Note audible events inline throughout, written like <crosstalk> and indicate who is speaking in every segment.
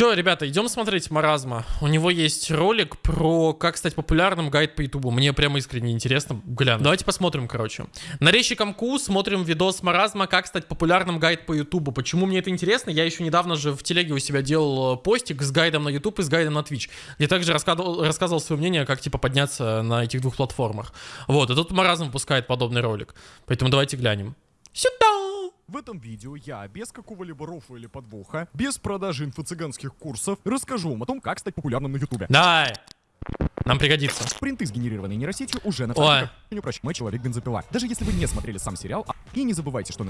Speaker 1: Че, ребята, идем смотреть Маразма. У него есть ролик про как стать популярным, гайд по Ютубу. Мне прямо искренне интересно глянуть. Давайте посмотрим, короче. На Резчиком Ку смотрим видос Маразма, как стать популярным, гайд по Ютубу. Почему мне это интересно? Я еще недавно же в телеге у себя делал э, постик с гайдом на Ютуб и с гайдом на Twitch. Где также рассказывал, рассказывал свое мнение, как типа подняться на этих двух платформах. Вот, и тут Маразм выпускает подобный ролик. Поэтому давайте глянем. Сюда!
Speaker 2: В этом видео я, без какого-либо рофа или подвоха, без продажи инфо-цыганских курсов, расскажу вам о том, как стать популярным на ютубе.
Speaker 1: Давай! Нам пригодится.
Speaker 2: Принты, сгенерированные нейросетью, уже на
Speaker 1: Ой.
Speaker 2: не прощу. Мы человек бензопила. Даже если вы не смотрели сам сериал, а- и не забывайте, что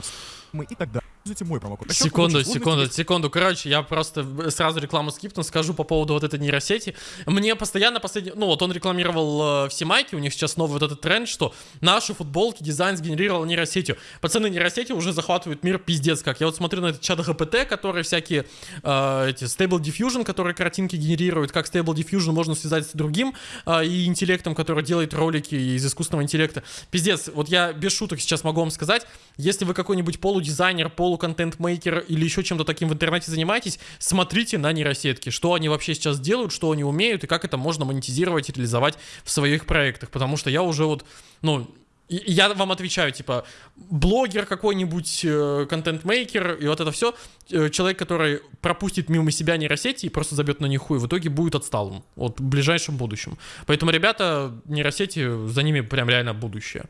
Speaker 2: мы и так далее. Используйте мой промокод. Расчет
Speaker 1: Секунду, секунду,
Speaker 2: сложности
Speaker 1: секунду. Короче, я просто сразу рекламу скипну, скажу по поводу вот этой нейросети. Мне постоянно последний... Ну, вот он рекламировал э, все майки, у них сейчас новый вот этот тренд, что наши футболки дизайн сгенерировал нейросетью. Пацаны, нейросети уже захватывают мир пиздец как. Я вот смотрю на этот чат ГПТ, который всякие э, эти Stable Diffusion, которые картинки генерируют, как Stable Diffusion можно связать с другим э, и интеллектом, который делает ролики из искусственного интеллекта. Пиздец, вот я без шуток сейчас могу вам сказать, если вы какой-нибудь полудизайнер, полуконтент-мейкер или еще чем-то таким в интернете занимаетесь, смотрите на нейросетки, что они вообще сейчас делают, что они умеют и как это можно монетизировать и реализовать в своих проектах, потому что я уже вот, ну, я вам отвечаю, типа, блогер какой-нибудь, э, контент-мейкер, и вот это все, человек, который пропустит мимо себя нейросети и просто забьет на них хуй, в итоге будет отсталым, вот в ближайшем будущем. Поэтому, ребята, нейросети, за ними прям реально будущее.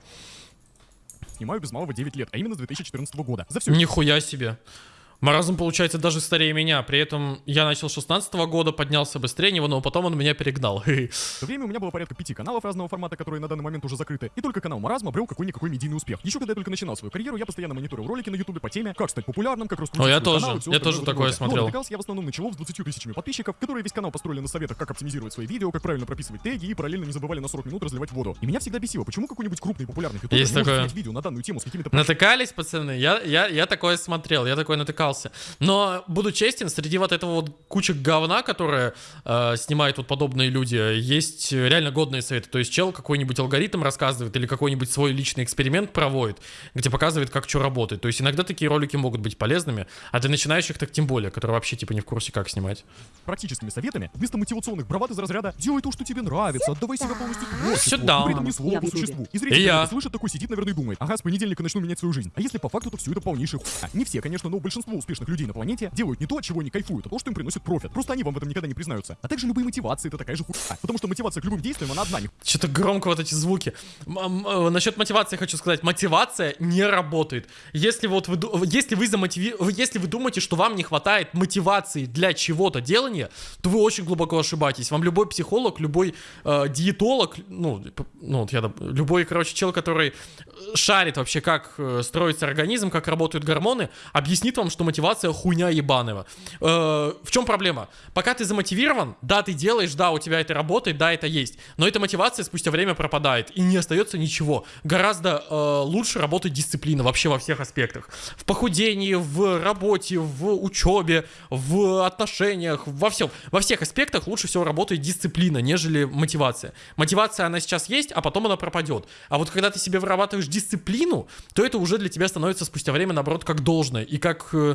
Speaker 2: Снимаю без малого 9 лет, а именно с 2014 года. За все
Speaker 1: Нихуя себе. Маразм, получается, даже старее меня. При этом я начал с 16 года, поднялся быстрее него, но потом он меня перегнал.
Speaker 2: В <laughs> время у меня было порядка пяти каналов разного формата, которые на данный момент уже закрыты, и только канал Маразм обрел какой-никакой медийный успех. Еще когда я только начинал свою карьеру, я постоянно мониторил ролики на ютубе по теме, как стать популярным, как раскрутить
Speaker 1: О, я тоже.
Speaker 2: канал
Speaker 1: Я тоже такое
Speaker 2: роде.
Speaker 1: смотрел.
Speaker 2: Но я в основном на чуваков с 20 тысячами подписчиков, которые весь канал построили на советах, как оптимизировать свои видео, как правильно прописывать теги и параллельно не забывали на 40 минут разливать воду. И меня всегда бесило, почему какой-нибудь крупный популярный ютубер
Speaker 1: Есть такое.
Speaker 2: видео на данную тему с какими-то
Speaker 1: Натыкались, пацаны? Я, я, я такое смотрел, я такое натыкался. Но, буду честен, среди вот этого вот кучек говна, которые э, снимают вот подобные люди, есть реально годные советы. То есть чел какой-нибудь алгоритм рассказывает или какой-нибудь свой личный эксперимент проводит, где показывает, как что работает. То есть иногда такие ролики могут быть полезными, а для начинающих так тем более, которые вообще типа не в курсе, как снимать.
Speaker 2: практическими советами, вместо мотивационных бравад из разряда «делай то, что тебе нравится, отдавай себя полностью творчеству»,
Speaker 1: Сюда.
Speaker 2: при этом ни слова
Speaker 3: Я
Speaker 2: по существу. И
Speaker 1: И
Speaker 2: зритель,
Speaker 1: я.
Speaker 2: слышит такой, сидит, наверное, и думает, ага, с понедельника начну менять свою жизнь. А если по факту, то все это полнейшая хуйня. Не все, конечно, но большинство успешных людей на планете делают не то, от чего они кайфуют, а то, что им приносит профит. Просто они вам в этом никогда не признаются. А также любые мотивации это такая же хуйня. Потому что мотивация к любым действиям, она одна,
Speaker 1: Что-то громко вот эти звуки. Э, Насчет мотивации хочу сказать. Мотивация не работает. Если вот вы, если вы замотиви... если вы думаете, что вам не хватает мотивации для чего-то делания, то вы очень глубоко ошибаетесь. Вам любой психолог, любой э, диетолог, ну, ну, я, любой, короче, чел, который шарит вообще, как э, строится организм, как работают гормоны, объяснит вам, что мотивация хуйня ебаного. Э, в чем проблема? Пока ты замотивирован, да, ты делаешь, да, у тебя это работает, да, это есть. Но эта мотивация спустя время пропадает, и не остается ничего. Гораздо э, лучше работает дисциплина вообще во всех аспектах. В похудении, в работе, в учебе, в отношениях, во всем. Во всех аспектах лучше всего работает дисциплина, нежели мотивация. Мотивация, она сейчас есть, а потом она пропадет. А вот когда ты себе вырабатываешь дисциплину, то это уже для тебя становится спустя время, наоборот, как должное. И как... э,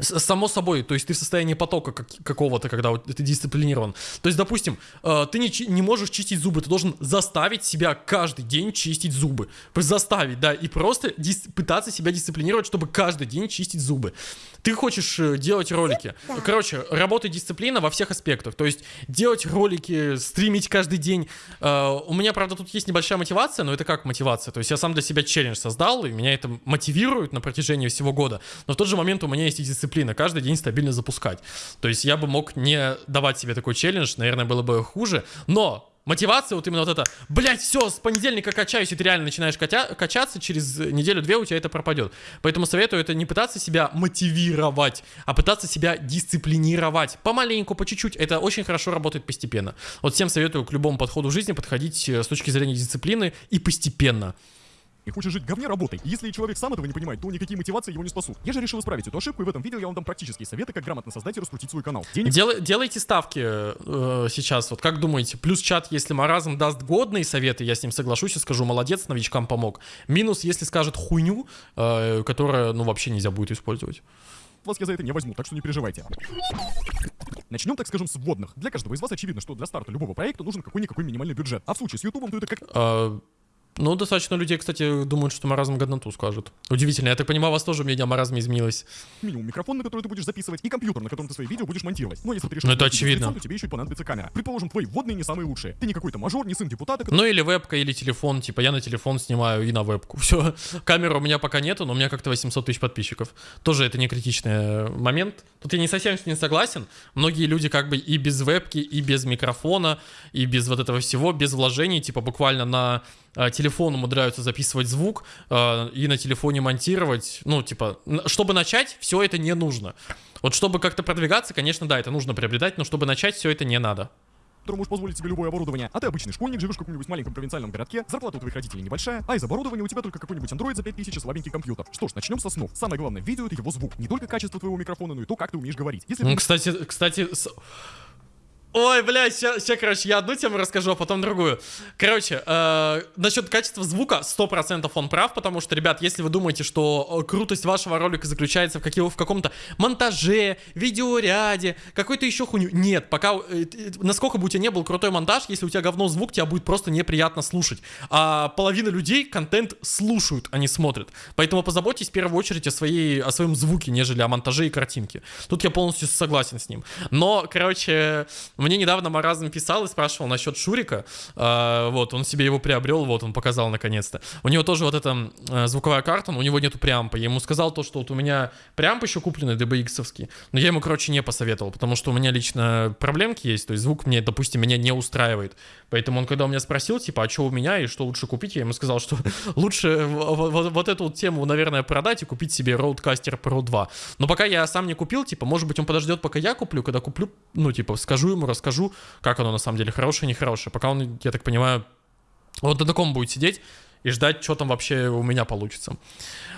Speaker 1: Само собой, то есть ты в состоянии потока как- какого-то, когда вот ты дисциплинирован. То есть, допустим, э, ты не, не можешь чистить зубы, ты должен заставить себя каждый день чистить зубы. Заставить, да, и просто дис- пытаться себя дисциплинировать, чтобы каждый день чистить зубы. Ты хочешь э, делать ролики. Короче, работает дисциплина во всех аспектах. То есть делать ролики, стримить каждый день. Э, У меня, правда, тут есть небольшая мотивация, но это как мотивация? То есть я сам для себя челлендж создал, и меня это мотивирует на протяжении всего года. Но в тот же момент у меня есть и дисциплина, каждый день стабильно запускать. То есть я бы мог не давать себе такой челлендж, наверное, было бы хуже. Но Мотивация, вот именно вот это, блять, все, с понедельника качаюсь, и ты реально начинаешь катя- качаться, через неделю-две у тебя это пропадет. Поэтому советую это не пытаться себя мотивировать, а пытаться себя дисциплинировать. Помаленьку, по чуть-чуть. Это очень хорошо работает постепенно. Вот всем советую к любому подходу жизни подходить э, с точки зрения дисциплины и постепенно.
Speaker 2: И хочет жить в говне, работай. И Если человек сам этого не понимает, то никакие мотивации его не спасут. Я же решил исправить эту ошибку, и в этом видео я вам дам практические советы, как грамотно создать и раскрутить свой канал. Денег
Speaker 1: Дел- делайте ставки э, сейчас. Вот как думаете? Плюс чат, если Маразм даст годные советы, я с ним соглашусь и скажу, молодец, новичкам помог. Минус, если скажет хуйню, э, которая, ну, вообще нельзя будет использовать.
Speaker 2: вас я за это не возьму, так что не переживайте. Начнем, так скажем, с вводных. Для каждого из вас очевидно, что для старта любого проекта нужен какой-никакой минимальный бюджет. А в случае с Ютубом, то это как
Speaker 1: А, ну, достаточно людей, кстати, думают, что маразм годноту скажут. Удивительно. Я так понимаю, у вас тоже мнение о маразме изменилось.
Speaker 2: минимум микрофон, на который ты будешь записывать, и компьютер, на котором ты свои видео будешь монтировать. Но если ты решишь...
Speaker 1: Ну, это очевидно.
Speaker 2: лицом, то тебе еще и понадобится камера. Предположим, твои вводные не самые лучшие. Ты не какой-то мажор, не сын депутата, который
Speaker 1: Ну, или вебка, или телефон. Типа, я на телефон снимаю и на вебку. <laughs> Все. Камеры у меня пока нету, но у меня как-то 800 тысяч подписчиков. Тоже это не критичный э, момент. Тут я не совсем с ним согласен. Многие люди как бы и без вебки, и без микрофона, и без вот этого всего, без вложений, типа буквально на телефон умудряются записывать звук э, и на телефоне монтировать. Ну, типа, чтобы начать, все это не нужно. Вот чтобы как-то продвигаться, конечно, да, это нужно приобретать, но чтобы начать, все это не надо.
Speaker 2: можешь позволить себе любое оборудование. А ты обычный школьник, живешь в каком-нибудь маленьком провинциальном городке, зарплата у твоих родителей небольшая, а из оборудования у тебя только какой-нибудь Android за 5000 и слабенький компьютер. Что ж, начнем со снов. Самое главное в видео это его звук. Не только качество твоего микрофона, но и то, как ты умеешь говорить. Если
Speaker 1: Ну, кстати, кстати... с- Ой, блядь, сейчас, короче, я одну тему расскажу, а потом другую. Короче, э, насчет качества звука 100% он прав, потому что, ребят, если вы думаете, что э, крутость вашего ролика заключается в, каких- в каком-то монтаже, видеоряде, какой-то еще хуйню, нет, пока, э, э, насколько бы у тебя не был крутой монтаж, если у тебя говно звук, тебя будет просто неприятно слушать. А половина людей контент слушают, а не смотрят. Поэтому позаботьтесь в первую очередь о, своей, о своем звуке, нежели о монтаже и картинке. Тут я полностью согласен с ним. Но, короче, мне недавно Маразм писал и спрашивал насчет Шурика. А, вот, он себе его приобрел, вот, он показал наконец-то. У него тоже вот эта э, звуковая карта, но у него нету преампа. Я ему сказал то, что вот у меня преамп еще купленный, DBX-овский, но я ему, короче, не посоветовал, потому что у меня лично проблемки есть, то есть звук мне, допустим, меня не устраивает. Поэтому он, когда у меня спросил, типа, а что у меня и что лучше купить, я ему сказал, что <laughs> лучше вот, вот эту вот тему, наверное, продать и купить себе Roadcaster Pro 2. Но пока я сам не купил, типа, может быть, он подождет, пока я куплю, когда куплю, ну, типа, скажу ему, расскажу, как оно на самом деле, хорошее, нехорошее. Пока он, я так понимаю, вот на таком будет сидеть и ждать, что там вообще у меня получится.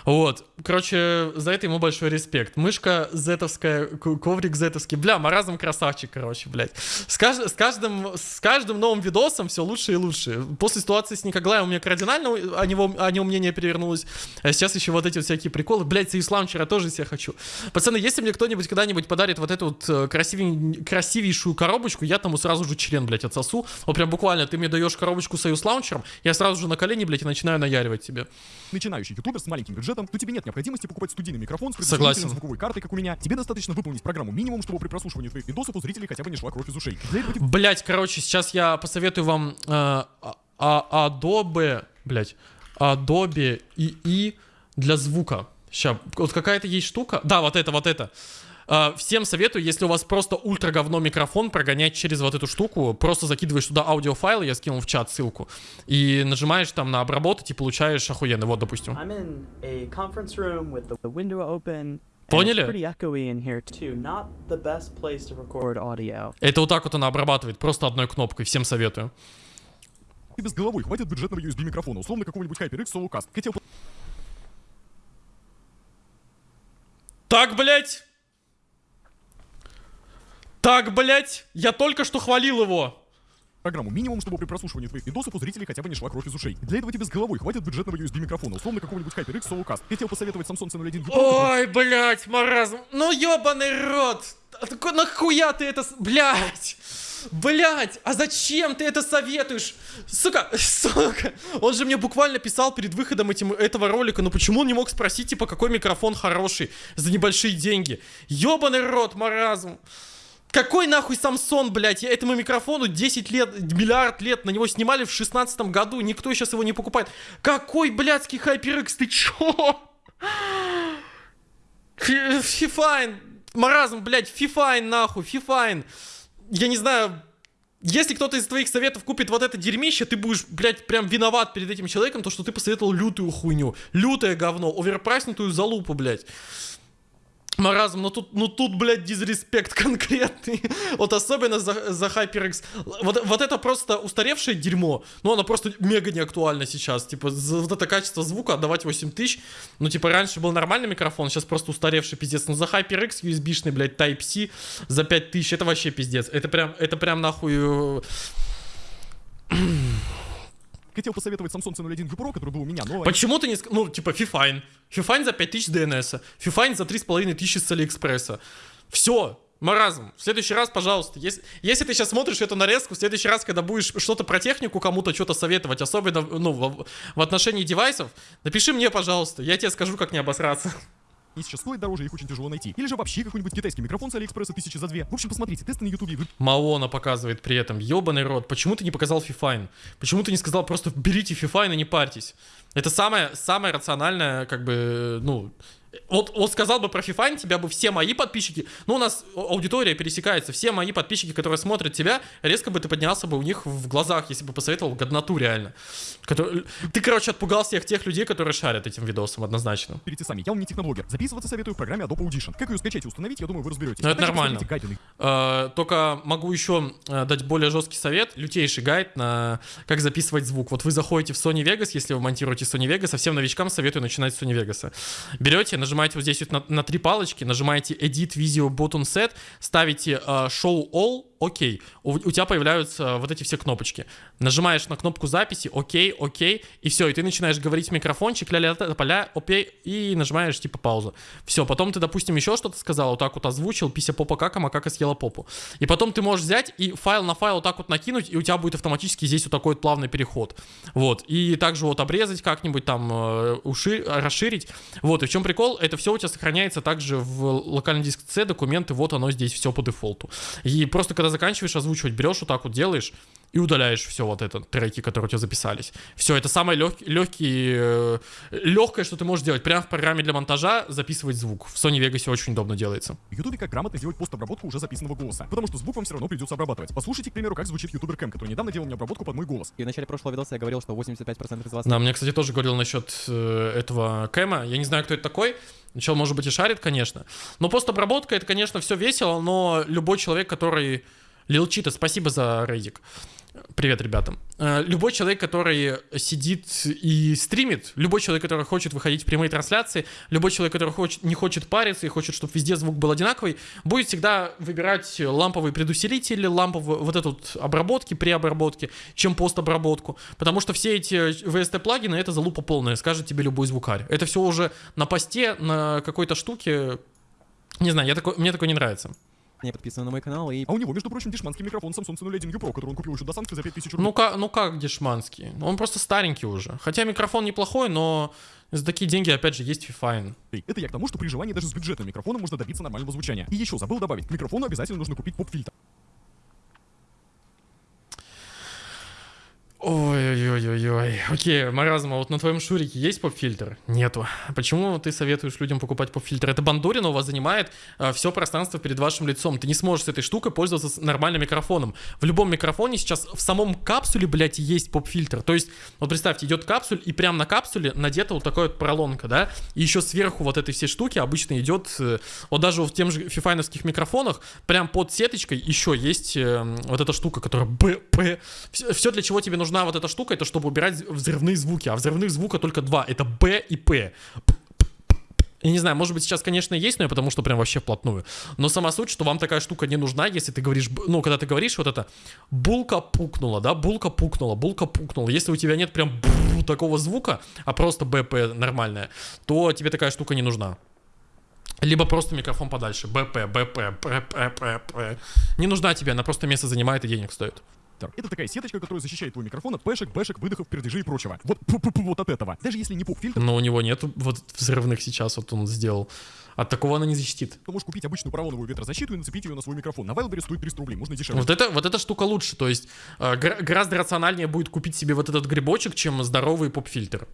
Speaker 1: Вот, короче, за это ему большой респект. Мышка зетовская, коврик зетовский. Бля, маразм красавчик, короче, блядь. С, кажд- с каждым, с каждым новым видосом все лучше и лучше. После ситуации с Никоглаем у меня кардинально о, него, о нем мнение перевернулось. А сейчас еще вот эти вот всякие приколы. Блядь, из лаунчера тоже себе хочу. Пацаны, если мне кто-нибудь когда-нибудь подарит вот эту вот э, красивей- красивейшую коробочку, я тому сразу же член, блядь, отсосу. Вот прям буквально, ты мне даешь коробочку союз лаунчером, я сразу же на колени, блядь, и начинаю наяривать тебе.
Speaker 2: начинающий ютубер с маленьким бюджетом, то тебе нет необходимости покупать студийный микрофон с
Speaker 1: Согласен.
Speaker 2: звуковой картой, как у меня. Тебе достаточно выполнить программу минимум, чтобы при прослушивании твоих видосов у зрителей хотя бы не шла кровь из ушей. Этого
Speaker 1: Блять, короче, сейчас я посоветую вам э, а- а- Adobe, блять, Adobe II для звука. Сейчас, вот какая-то есть штука. Да, вот это, вот это. Э, всем советую, если у вас просто ультра говно микрофон, прогонять через вот эту штуку, просто закидываешь туда аудиофайлы, я скинул в чат ссылку, и нажимаешь там на обработать и получаешь охуенно. Вот, допустим. Поняли? Это вот так вот она обрабатывает, просто одной кнопкой. Всем советую.
Speaker 2: тебе с головой хватит бюджетного USB микрофона, условно какого-нибудь HyperX Solocast. Хотел
Speaker 1: Так, блять! Так, блять! Я только что хвалил его!
Speaker 2: программу минимум, чтобы при прослушивании твоих видосов у зрителей хотя бы не шла кровь из ушей. Для этого тебе с головой хватит бюджетного USB микрофона, условно какого-нибудь HyperX Solocast. Хотел посоветовать Samsung C01 Pro,
Speaker 1: Ой, блять, маразм. Ну ёбаный рот! А Нахуя ты это... Блять! Блять, а зачем ты это советуешь? Сука, <laughs> сука. Он же мне буквально писал перед выходом этим, этого ролика, ну почему он не мог спросить, типа, какой микрофон хороший за небольшие деньги? Ёбаный рот, маразм. Какой нахуй Самсон, блядь? Этому микрофону 10 лет, миллиард лет, на него снимали в 16 году, никто сейчас его не покупает. Какой блядский HyperX, ты чё? Фи- Fifine, маразм, блядь, Fifine нахуй, Fifine. Я не знаю, если кто-то из твоих советов купит вот это дерьмище, ты будешь, блядь, прям виноват перед этим человеком, то, что ты посоветовал лютую хуйню, лютое говно, оверпрайснутую залупу, блядь. Маразм, ну тут, ну тут, блядь, disrespect <laughs> конкретный. Вот особенно за, за HyperX. Вот, вот это просто устаревшее дерьмо. Ну, оно просто мега не актуально сейчас. Типа, за вот это качество звука отдавать 8 тысяч. Ну, типа, раньше был нормальный микрофон, сейчас просто устаревший пиздец. Но за HyperX USB-шный, блядь, Type-C за 5 тысяч, это вообще пиздец. Это прям, это прям нахуй...
Speaker 2: Хотел посоветовать Samsung C01 U Pro, который был у меня, но...
Speaker 1: Почему ты не... Ну, типа, Fifine. Fifine за 5000 DNS. Fifine за 3500 с Алиэкспресса. Все. Маразм, в следующий раз, пожалуйста, если, если ты сейчас смотришь эту нарезку, в следующий раз, когда будешь что-то про технику кому-то что-то советовать, особенно ну, в, в отношении девайсов, напиши мне, пожалуйста, я тебе скажу, как не обосраться.
Speaker 2: И сейчас стоит дороже, их очень тяжело найти. Или же вообще какой-нибудь китайский микрофон с Алиэкспресса тысячи за две. В общем, посмотрите, тесты на ютубе, вы
Speaker 1: Maono показывает при этом, ебаный рот, почему ты не показал Fifine? Почему ты не сказал просто берите Fifine и не парьтесь? Это самое, самое рациональное, как бы, ну, вот, вот сказал бы про FIFA, тебя бы все мои подписчики, ну у нас аудитория пересекается, все мои подписчики, которые смотрят тебя, резко бы ты поднялся бы у них в глазах, если бы посоветовал годноту реально. Который... Ты, короче, отпугал всех тех людей, которые шарят этим видосом однозначно.
Speaker 2: берите сами. Я вам не техноблогер. Записываться советую в программе Adobe Audition. Как ее скачать и установить, я думаю, вы разберетесь.
Speaker 1: Ну, это
Speaker 2: А
Speaker 1: нормально.
Speaker 2: на
Speaker 1: только могу еще э, дать более жесткий совет, лютейший гайд на как записывать звук. Вот вы заходите в Sony Vegas, если вы монтируете Sony Vegas, а всем новичкам советую начинать с Vegas. Берете, нажимаете вот здесь вот на, на три палочки, нажимаете Edit Video Button Set, ставите э, Show All, окей, у, у тебя появляются вот эти все кнопочки. Нажимаешь на кнопку записи, окей, окей, и все, и ты начинаешь говорить в микрофончик, ля-ля, поля, окей, и нажимаешь типа паузу. Все, потом ты, допустим, еще что-то сказал, вот так вот озвучил, пися попа кака, макака съела попу. И потом ты можешь взять и файл на файл вот так вот накинуть, и у тебя будет автоматически здесь вот такой вот плавный переход. Вот, и также вот обрезать как-нибудь там, э, уши, расширить. Вот, и в чем прикол? Это все у тебя сохраняется также в локальный диск C, документы, вот оно здесь все по дефолту. И просто когда заканчиваешь озвучивать, берешь вот так вот делаешь, и удаляешь все вот это, треки, которые у тебя записались. Все, это самое лег, легкий, э, легкое, что ты можешь делать. Прямо в программе для монтажа записывать звук. В Sony Vegas очень удобно делается.
Speaker 2: В Ютубе как грамотно сделать постобработку уже записанного голоса. Потому что звук вам все равно придется обрабатывать. Послушайте, к примеру, как звучит ютубер Кэм, который недавно делал мне обработку под мой голос.
Speaker 4: И в начале прошлого видоса я говорил, что 85% из вас
Speaker 1: Да, мне, кстати, тоже говорил насчет э, этого Кэма. Я не знаю, кто это такой. Чел, может быть, и шарит, конечно. Но постобработка, это, конечно, все весело, но любой человек, который... Лилчита, спасибо за рейдик. Привет, ребятам. Э, Любой человек, который сидит и стримит, любой человек, который хочет выходить в прямые трансляции, любой человек, который хочет, не хочет париться и хочет, чтобы везде звук был одинаковый, будет всегда выбирать ламповый предусилитель, ламповую вот эту вот обработки, преобработки, чем постобработку. Потому что все эти VST-плагины это залупа полная, скажет тебе любой звукарь. Это все уже на посте, на какой-то штуке. Не знаю, я такой, мне такое не нравится.
Speaker 4: Не подписаны на мой канал, и
Speaker 2: А у него, между прочим, дешманский микрофон Samsung C01 U Pro, который он купил еще до санкции за 5000 рублей.
Speaker 1: Ну как, ну как дешманский? Он просто старенький уже. Хотя микрофон неплохой, но за такие деньги, опять же, есть Fifine.
Speaker 2: Это я к тому, что при желании даже с бюджетным микрофоном можно добиться нормального звучания. И еще забыл добавить, к микрофону обязательно нужно купить поп-фильтр.
Speaker 1: Ой-ой-ой-ой. Окей, Маразма, вот на твоем шурике есть поп-фильтр? Нету. Почему ты советуешь людям покупать поп-фильтр? Это бандурина у вас занимает все пространство перед вашим лицом. Ты не сможешь с этой штукой пользоваться с нормальным микрофоном. В любом микрофоне сейчас в самом капсуле, блядь, есть поп-фильтр. То есть, вот представьте, идет капсуль, и прямо на капсуле надета вот такая вот поролонка, да? И еще сверху вот этой всей штуки обычно идет, э, вот даже в тем же фифайновских микрофонах, прям под сеточкой еще есть э, вот эта штука, которая БП. Все, для чего тебе нужна вот эта штука, это чтобы убирать взрывные звуки. А взрывных звука только два. Это Б и П. Я не знаю, может быть, сейчас, конечно, есть, но я потому что прям вообще вплотную. Но сама суть, что вам такая штука не нужна, если ты говоришь, ну, когда ты говоришь вот это, булка пукнула, да, булка пукнула, булка пукнула. Если у тебя нет прям такого звука, а просто БП нормальная, то тебе такая штука не нужна. Либо просто микрофон подальше. БП, БП, ПП, Не нужна тебе, она просто место занимает и денег стоит.
Speaker 2: Это такая сеточка, которая защищает твой микрофон от пэшек, бэшек, выдохов, пердежей и прочего. Вот, пу-пу-пу, вот от этого. Даже если не поп-фильтр,
Speaker 1: Но у него нет вот взрывных сейчас, вот он сделал. От такого она не защитит.
Speaker 2: то можешь купить обычную поролоновую ветрозащиту и нацепить ее на свой микрофон. На Wildberries стоит 300 рублей, можно дешевле.
Speaker 1: Вот это, вот эта штука лучше, то есть э, гора- гораздо рациональнее будет купить себе вот этот грибочек, чем здоровый поп-фильтр.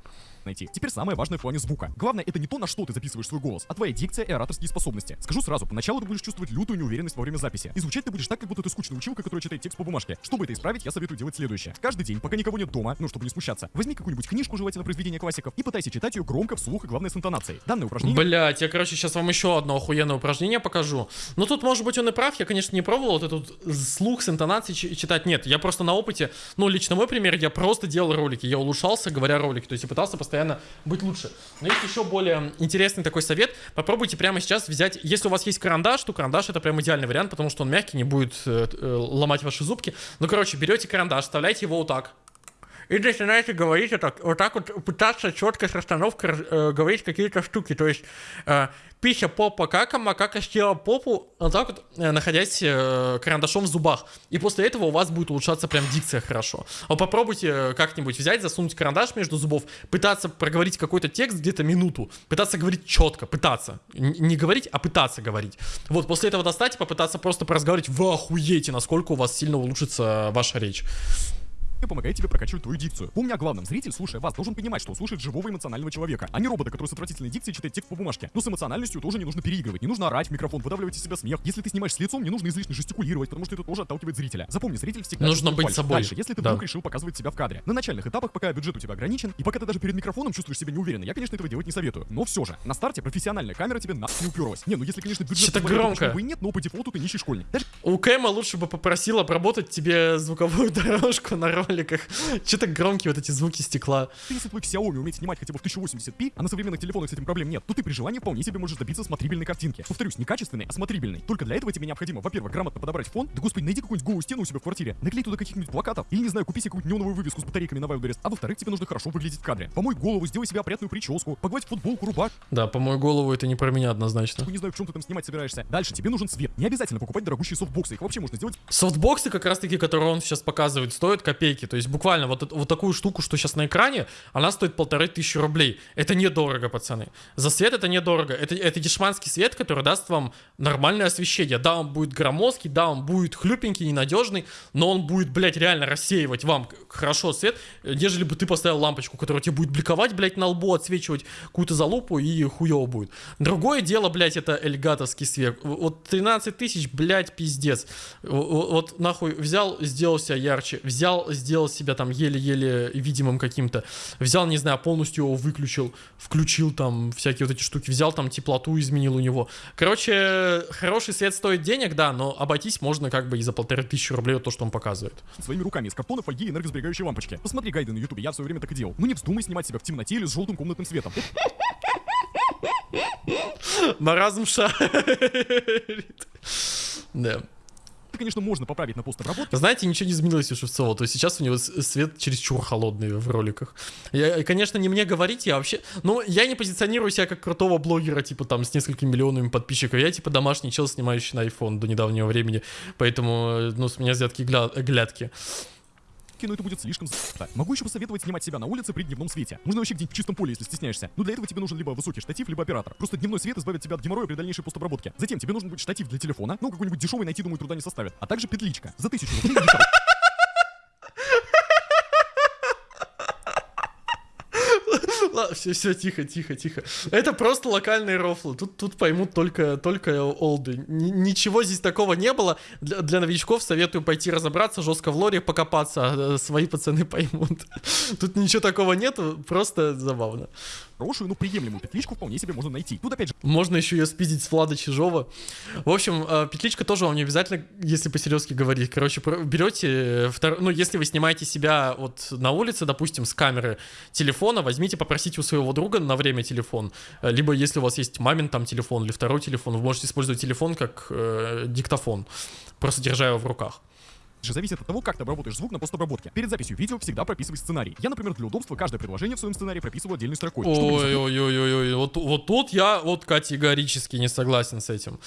Speaker 2: Найти. Теперь самое важное в плане звука. Главное, это не то, на что ты записываешь свой голос, а твоя дикция и ораторские способности. Скажу сразу, поначалу ты будешь чувствовать лютую неуверенность во время записи. И звучать ты будешь так, как будто ты скучная училка, которая читает текст по бумажке. Чтобы это исправить, я советую делать следующее. Каждый день, пока никого нет дома, ну, чтобы не смущаться, возьми какую-нибудь книжку, желательно произведения классиков, и пытайся читать ее громко, вслух и, главное, с интонацией. Данное упражнение
Speaker 1: Блять, я, короче, сейчас вам еще одно охуенное упражнение покажу. Ну, тут, может быть, он и прав. Я, конечно, не пробовал вот этот слух с интонацией чи- читать. Нет, я просто на опыте, ну, лично мой пример, я просто делал ролики. Я улучшался, говоря ролики. То есть я пытался постоянно быть лучше. Но есть еще более интересный такой совет. Попробуйте прямо сейчас взять, если у вас есть карандаш, то карандаш это прям идеальный вариант, потому что он мягкий, не будет э, э, ломать ваши зубки. Ну, короче, берете карандаш, вставляете его вот так. И начинаете говорить вот так вот, так вот пытаться четко с расстановкой э, говорить какие-то штуки. То есть э, пища попа кака, макака съела попу, вот так вот, э, находясь э, карандашом в зубах. И после этого у вас будет улучшаться прям дикция хорошо. Вот попробуйте э, как-нибудь взять, засунуть карандаш между зубов, пытаться проговорить какой-то текст где-то минуту, пытаться говорить четко, пытаться. Н- не говорить, а пытаться говорить. Вот, после этого достать и попытаться просто поразговаривать. Вы охуеете, насколько у вас сильно улучшится ваша речь.
Speaker 2: И помогает тебе прокачивать твою дикцию. Помни о главном, зритель, слушая вас, должен понимать, что слушает живого эмоционального человека, а не робота, который с отвратительной дикцией читает текст по бумажке. Но с эмоциональностью тоже не нужно переигрывать, не нужно орать в микрофон, выдавливать из себя смех. Если ты снимаешь с лицом, не нужно излишне жестикулировать, потому что это тоже отталкивает зрителя. Запомни, зритель всегда
Speaker 1: Нужно быть
Speaker 2: фальшь.
Speaker 1: собой.
Speaker 2: Дальше, если ты
Speaker 1: Да.
Speaker 2: вдруг решил показывать себя в кадре. На начальных этапах, пока бюджет у тебя ограничен, и пока ты даже перед микрофоном чувствуешь себя неуверенно, я, конечно, этого делать не советую. Но все же, на старте профессиональная камера тебе на не уперлась. Не, ну если, конечно, бюджет
Speaker 1: Что-то громко.
Speaker 2: бы и нет, но по дефолту ты нищий школьник. Даже
Speaker 1: У Кэма лучше бы попросил обработать тебе звуковую <laughs> дорожку на роликах. Че-то громкие вот эти звуки стекла.
Speaker 2: если твой Xiaomi умеет снимать хотя бы в 1080p, а на современных телефонах с этим проблем нет, то ты при желании вполне себе можешь добиться смотрибельной картинки. Повторюсь, не качественной, а смотрибельной. Только для этого тебе необходимо, во-первых, грамотно подобрать фон. Да господи, найди какую-нибудь голую стену у себя в квартире, наклей туда каких-нибудь плакатов, или, не знаю, купи себе какую-нибудь неоновую вывеску с батарейками на Wildberries. А во-вторых, тебе нужно хорошо выглядеть в кадре. Помой голову, сделай себе опрятную прическу, погладь футболку, рубашку,
Speaker 1: Да, по мою голову это не про меня однозначно.
Speaker 2: не знаю, в чем ты там снимать собираешься. Дальше тебе нужен свет. Не обязательно покупать дорогущие софтбоксы, их вообще можно сделать
Speaker 1: Софтбоксы, как раз таки, которые он сейчас показывает, стоят копейки. То есть буквально вот, вот такую штуку, что сейчас на экране, она стоит полторы тысячи рублей. Это недорого, пацаны. За свет это недорого. Это, это дешманский свет, который даст вам нормальное освещение. Да, он будет громоздкий, да, он будет хлюпенький, ненадежный, но он будет, блядь, реально рассеивать вам хорошо свет, нежели бы ты поставил лампочку, которая тебе будет бликовать, блядь, на лбу, отсвечивать какую-то залупу и хуево будет. Другое дело, блядь, это эльгатовский свет. Вот 13 тысяч, блядь, пиздец. В- в- Вот нахуй взял, сделал себя ярче, взял, сделал себя там еле-еле видимым каким-то, взял, не знаю, полностью его выключил, включил там всякие вот эти штуки, взял там теплоту, изменил у него. Короче, хороший свет стоит денег, да, но обойтись можно как бы и за полторы тысячи рублей то, что он показывает.
Speaker 2: своими руками из картона, фольги и энергосберегающей лампочки. Посмотри гайды на ютубе, я в свое время так и делал. Ну не вздумай снимать себя в темноте или с желтым комнатным светом. <laughs>
Speaker 1: Маразм шарит. Да.
Speaker 2: Это, конечно, можно поправить на постобработке,
Speaker 1: Знаете, ничего не изменилось у Шевцова. То есть сейчас у него свет чересчур холодный в роликах. Я, конечно, не мне говорить, я вообще... Ну, я не позиционирую себя как крутого блогера, типа там с несколькими миллионами подписчиков. Я типа домашний чел, снимающий на iPhone до недавнего времени. Поэтому, э, ну, с меня взятки гля- глядки.
Speaker 2: Но это будет слишком за***то. Могу еще посоветовать снимать себя на улице при дневном свете. Можно вообще где-нибудь в чистом поле, если стесняешься. Но для этого тебе нужен либо высокий штатив, либо оператор. Просто дневной свет избавит тебя от геморроя при дальнейшей постобработке. Затем тебе нужен будет штатив для телефона, ну какой-нибудь дешевый найти, думаю, труда не составит. А также петличка. За тысячу рублей.
Speaker 1: Все, все, тихо, тихо, тихо. Это просто локальные рофлы. Тут, тут поймут только, только олды. Ни- ничего здесь такого не было. Для, для новичков советую пойти разобраться, жестко в лоре покопаться, а э, свои пацаны поймут. <laughs> Тут ничего такого нету, просто забавно.
Speaker 2: Хорошую, но приемлемую петличку вполне себе можно найти. Тут опять же
Speaker 1: Можно еще ее спиздить с Влада Чижова. В общем, э, петличка тоже вам не обязательно, если по-серьезки говорить. Короче, берете, э, втор- ну, если вы снимаете себя вот на улице, допустим, с камеры телефона, возьмите, попросите у своего друга на время телефон. Э, Либо, если у вас есть мамин там телефон или второй телефон, вы можете использовать телефон как э, диктофон, просто держа его в руках.
Speaker 2: Же зависит от того, как ты обработаешь звук на постобработке. Перед записью видео всегда прописывай сценарий. Я, например, для удобства каждое предложение в своем сценарии прописываю отдельной строкой.
Speaker 1: Ой-ой-ой-ой, вот, вот тут я вот категорически не согласен с этим.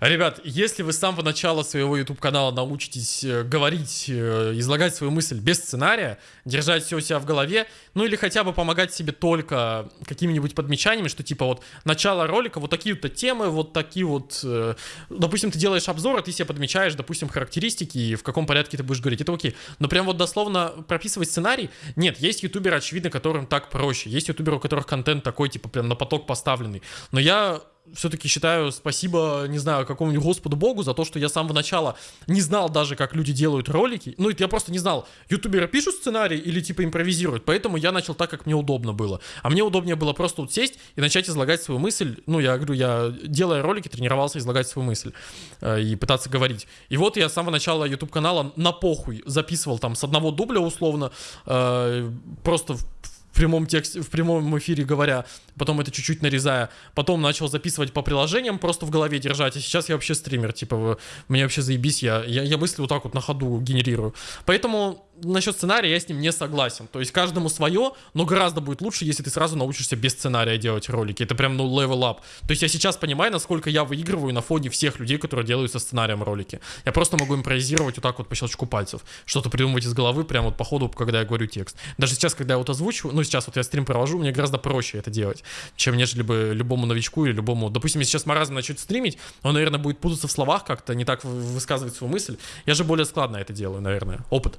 Speaker 1: Ребят, если вы с самого начала своего YouTube канала научитесь э, говорить, э, излагать свою мысль без сценария, держать все у себя в голове, ну или хотя бы помогать себе только какими-нибудь подмечаниями, что типа вот начало ролика, вот такие вот темы, вот такие вот, э, допустим, ты делаешь обзор, а ты себе подмечаешь, допустим, характеристики и в каком порядке ты будешь говорить, это окей. Но прям вот дословно прописывать сценарий, нет, есть ютуберы, очевидно, которым так проще, есть ютуберы, у которых контент такой, типа, прям на поток поставленный, но я все-таки считаю спасибо, не знаю, какому-нибудь Господу Богу за то, что я с самого начала не знал даже, как люди делают ролики. Ну, я просто не знал, ютуберы пишут сценарий или типа импровизируют, поэтому я начал так, как мне удобно было. А мне удобнее было просто вот сесть и начать излагать свою мысль. Ну, я говорю, я, делая ролики, тренировался излагать свою мысль э, и пытаться говорить. И вот я с самого начала YouTube канала на похуй записывал там с одного дубля условно, э, просто в прямом тексте, в прямом эфире говоря, потом это чуть-чуть нарезая, потом начал записывать по приложениям, просто в голове держать, а сейчас я вообще стример, типа, мне вообще заебись, я, я, я мысли вот так вот на ходу генерирую. Поэтому насчет сценария я с ним не согласен. То есть каждому свое, но гораздо будет лучше, если ты сразу научишься без сценария делать ролики. Это прям, ну, level up. То есть я сейчас понимаю, насколько я выигрываю на фоне всех людей, которые делают со сценарием ролики. Я просто могу импровизировать вот так вот по щелчку пальцев. Что-то придумывать из головы, прям вот по ходу, когда я говорю текст. Даже сейчас, когда я вот озвучиваю, ну, сейчас вот я стрим провожу, мне гораздо проще это делать, чем нежели бы любому новичку или любому... Допустим, если сейчас маразм начнет стримить, он, наверное, будет путаться в словах как-то, не так вы- высказывать свою мысль. Я же более складно это делаю, наверное. Опыт.